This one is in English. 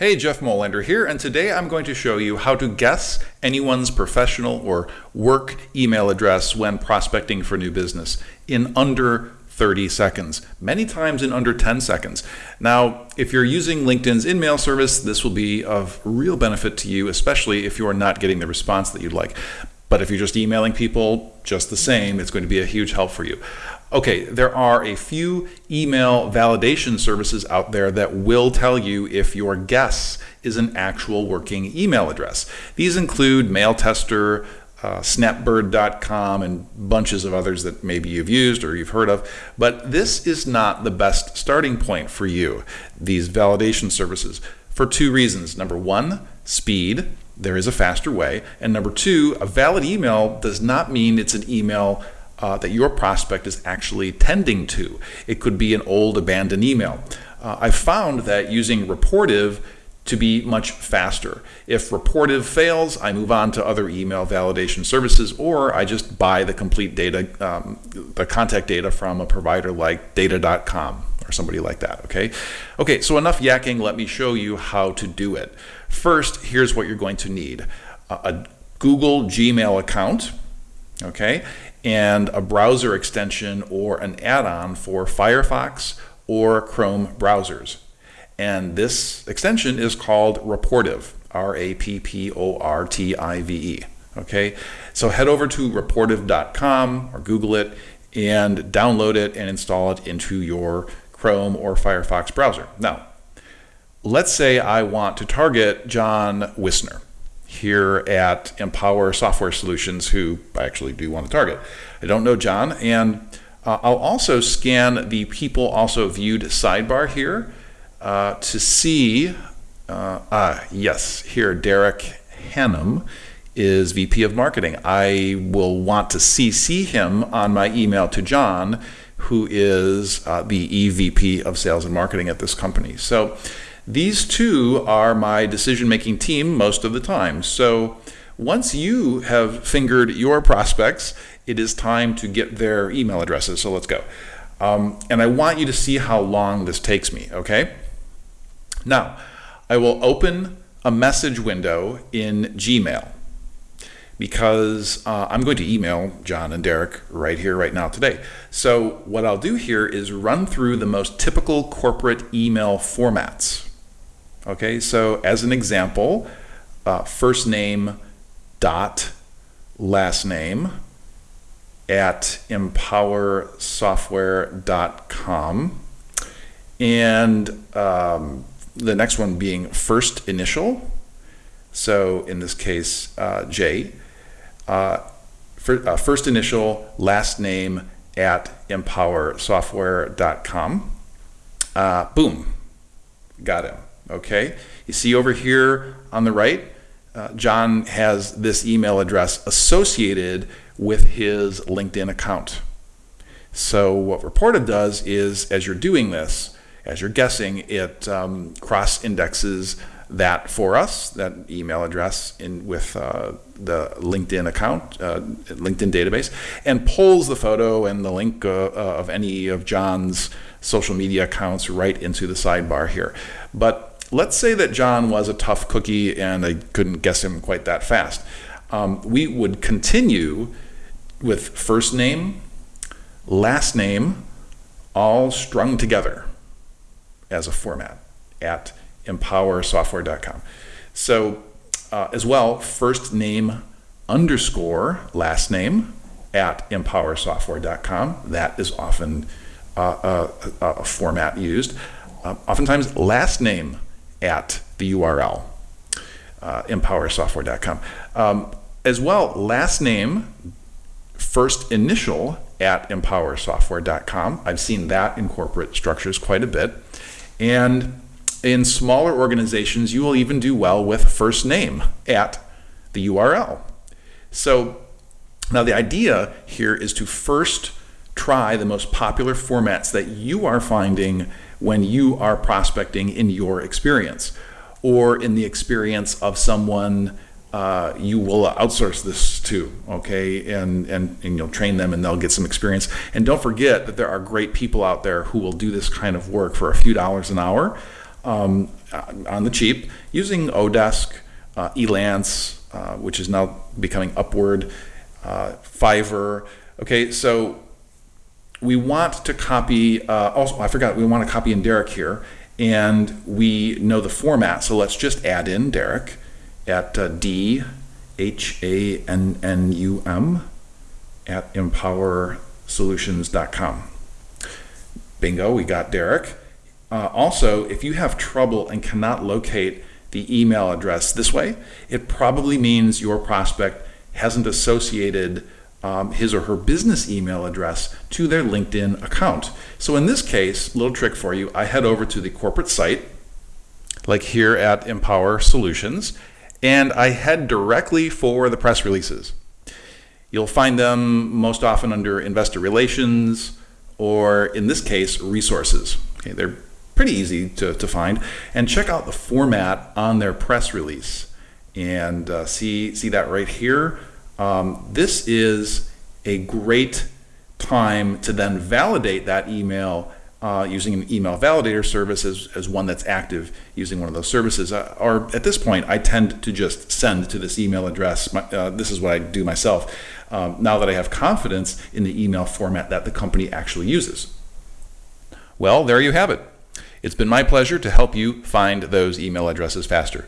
Hey, Jeff Molander here, and today I'm going to show you how to guess anyone's professional or work email address when prospecting for new business in under 30 seconds, many times in under 10 seconds. Now, if you're using LinkedIn's InMail service, this will be of real benefit to you, especially if you're not getting the response that you'd like. But if you're just emailing people just the same, it's going to be a huge help for you. Okay, there are a few email validation services out there that will tell you if your guess is an actual working email address. These include MailTester, uh, snapbird.com, and bunches of others that maybe you've used or you've heard of. But this is not the best starting point for you, these validation services, for two reasons. Number one, speed. There is a faster way. And number two, a valid email does not mean it's an email uh, that your prospect is actually tending to. It could be an old abandoned email. Uh, I've found that using Rapportive to be much faster. If Rapportive fails, I move on to other email validation services, or I just buy the complete data, um, the contact data from a provider like data.com or somebody like that, okay? Okay, so enough yakking, let me show you how to do it. First, here's what you're going to need. a Google Gmail account, okay? And a browser extension or an add-on for Firefox or Chrome browsers. And this extension is called Rapportive, R-A-P-P-O-R-T-I-V-E. Okay, so head over to rapportive.com or Google it and download it and install it into your Chrome or Firefox browser. Now, let's say I want to target John Wisner here at Empower Software Solutions who I actually do want to target. I don't know John, and uh, I'll also scan the people also viewed sidebar here uh, to see, uh, ah, yes, here Derek Hannum is VP of Marketing. I will want to CC him on my email to John, who is uh, the EVP of Sales and Marketing at this company. So these two are my decision-making team most of the time. So once you have fingered your prospects, it is time to get their email addresses. So let's go. Um, and I want you to see how long this takes me, okay? Now, I will open a message window in Gmail because uh, I'm going to email John and Derek right here, right now, today. So what I'll do here is run through the most typical corporate email formats. Okay, so as an example, uh, first name dot last name at empowersoftware.com and um, the next one being first initial. So in this case uh, J uh, for, uh, first initial last name at empowersoftware.com uh, boom got him okay? You see over here on the right, uh, John has this email address associated with his LinkedIn account. So what Rapportive does is, as you're doing this, as you're guessing, it um, cross-indexes that for us, that email address in with uh, the LinkedIn account, uh, LinkedIn database, and pulls the photo and the link uh, uh of any of John's social media accounts right into the sidebar here. But let's say that John was a tough cookie and I couldn't guess him quite that fast. Um, we would continue with first name, last name, all strung together as a format at empowersoftware.com. So uh, as well, first name underscore last name at empowersoftware.com. That is often uh, a, a, format used. Uh, oftentimes last name at the URL, uh, empowersoftware.com. Um, as well, last name, first initial at empowersoftware.com. I've seen that in corporate structures quite a bit. And in smaller organizations, you will even do well with first name at the URL. So now the idea here is to first try the most popular formats that you are finding when you are prospecting in your experience or in the experience of someone uh, you will outsource this to, okay, and, and, and you'll train them and they'll get some experience. And don't forget that there are great people out there who will do this kind of work for a few dollars an hour. Um, uh, on the cheap using Odesk, uh, Elance, uh, which is now becoming Upwork, uh, Fiverr. Okay, so we want to copy, uh, also, I forgot, we want to copy in Derek here, and we know the format, so let's just add in Derek at uh, D H A N N U M at empowersolutions.com. Bingo, we got Derek. Uh, also, if you have trouble and cannot locate the email address this way, it probably means your prospect hasn't associated um, his or her business email address to their LinkedIn account. So in this case, little trick for you, I head over to the corporate site, like here at Empower Solutions, and I head directly for the press releases. You'll find them most often under investor relations, or in this case, resources. Okay, they're pretty easy to, to find. And check out the format on their press release and uh, see, see that right here. Um, this is a great time to then validate that email uh, using an email validator service as, as one that's active using one of those services. Uh, or at this point, I tend to just send to this email address. My, uh, this is what I do myself um, now that I have confidence in the email format that the company actually uses. Well, there you have it. It's been my pleasure to help you find those email addresses faster.